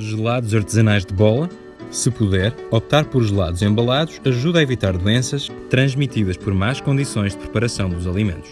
Gelados artesanais de bola. Se puder, optar por gelados embalados ajuda a evitar doenças transmitidas por más condições de preparação dos alimentos.